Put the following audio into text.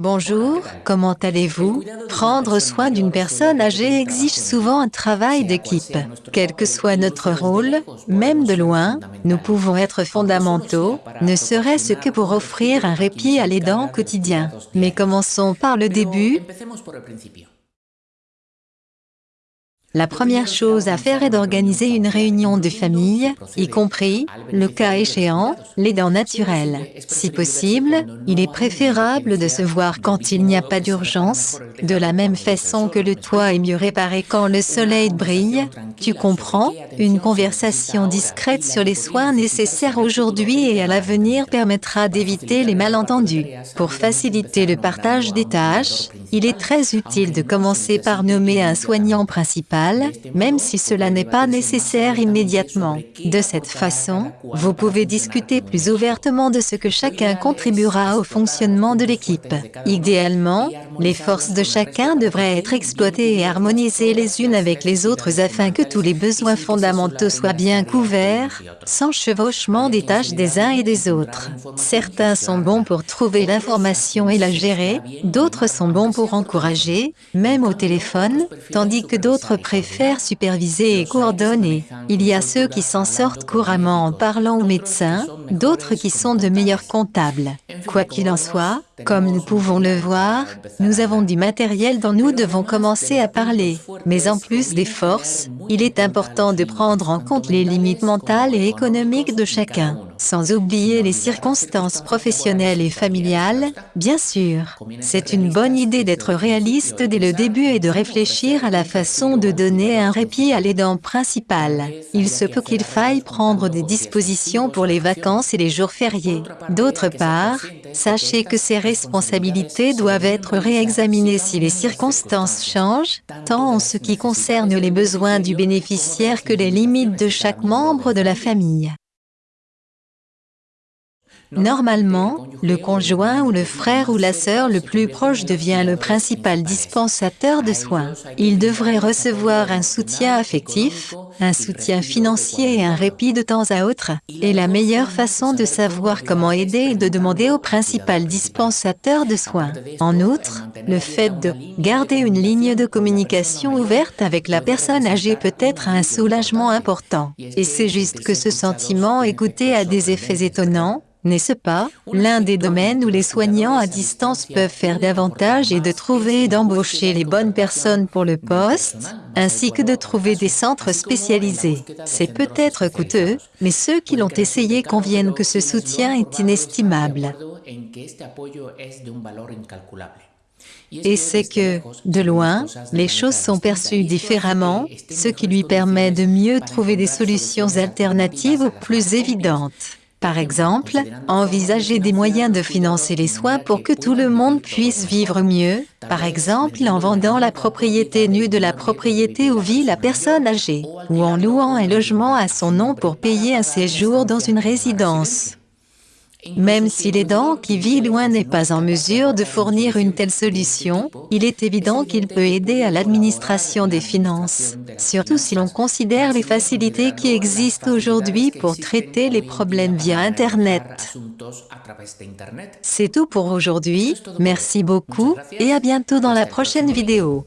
Bonjour, comment allez-vous? Prendre soin d'une personne âgée exige souvent un travail d'équipe. Quel que soit notre rôle, même de loin, nous pouvons être fondamentaux, ne serait-ce que pour offrir un répit à l'aidant quotidien. Mais commençons par le début. La première chose à faire est d'organiser une réunion de famille, y compris, le cas échéant, les dents naturelles. Si possible, il est préférable de se voir quand il n'y a pas d'urgence, de la même façon que le toit est mieux réparé quand le soleil brille. Tu comprends? Une conversation discrète sur les soins nécessaires aujourd'hui et à l'avenir permettra d'éviter les malentendus. Pour faciliter le partage des tâches, il est très utile de commencer par nommer un soignant principal, même si cela n'est pas nécessaire immédiatement. De cette façon, vous pouvez discuter plus ouvertement de ce que chacun contribuera au fonctionnement de l'équipe. Idéalement, les forces de chacun devraient être exploitées et harmonisées les unes avec les autres afin que tous les besoins fondamentaux soient bien couverts, sans chevauchement des tâches des uns et des autres. Certains sont bons pour trouver l'information et la gérer, d'autres sont bons pour encourager, même au téléphone, tandis que d'autres préfèrent superviser et coordonner. Il y a ceux qui s'en sortent couramment en parlant aux médecins, d'autres qui sont de meilleurs comptables. Quoi qu'il en soit, comme nous pouvons le voir, nous avons du matériel dont nous devons commencer à parler. Mais en plus des forces, il est important de prendre en compte les limites mentales et économiques de chacun sans oublier les circonstances professionnelles et familiales, bien sûr. C'est une bonne idée d'être réaliste dès le début et de réfléchir à la façon de donner un répit à l'aidant principal. Il se peut qu'il faille prendre des dispositions pour les vacances et les jours fériés. D'autre part, sachez que ces responsabilités doivent être réexaminées si les circonstances changent, tant en ce qui concerne les besoins du bénéficiaire que les limites de chaque membre de la famille? Normalement, le conjoint ou le frère ou la sœur le plus proche devient le principal dispensateur de soins. Il devrait recevoir un soutien affectif, un soutien financier et un répit de temps à autre. Et la meilleure façon de savoir comment aider est de demander au principal dispensateur de soins. En outre, le fait de garder une ligne de communication ouverte avec la personne âgée peut être un soulagement important. Et c'est juste que ce sentiment écouté a des effets étonnants, n'est-ce pas L'un des domaines où les soignants à distance peuvent faire davantage est de trouver et d'embaucher les bonnes personnes pour le poste, ainsi que de trouver des centres spécialisés? C'est peut-être coûteux, mais ceux qui l'ont essayé conviennent que ce soutien est inestimable. Et c'est que, de loin, les choses sont perçues différemment, ce qui lui permet de mieux trouver des solutions alternatives plus évidentes. Par exemple, envisager des moyens de financer les soins pour que tout le monde puisse vivre mieux, par exemple en vendant la propriété nue de la propriété où vit la personne âgée, ou en louant un logement à son nom pour payer un séjour dans une résidence. Même si l'aidant qui vit loin n'est pas en mesure de fournir une telle solution, il est évident qu'il peut aider à l'administration des finances, surtout si l'on considère les facilités qui existent aujourd'hui pour traiter les problèmes via Internet. C'est tout pour aujourd'hui, merci beaucoup et à bientôt dans la prochaine vidéo.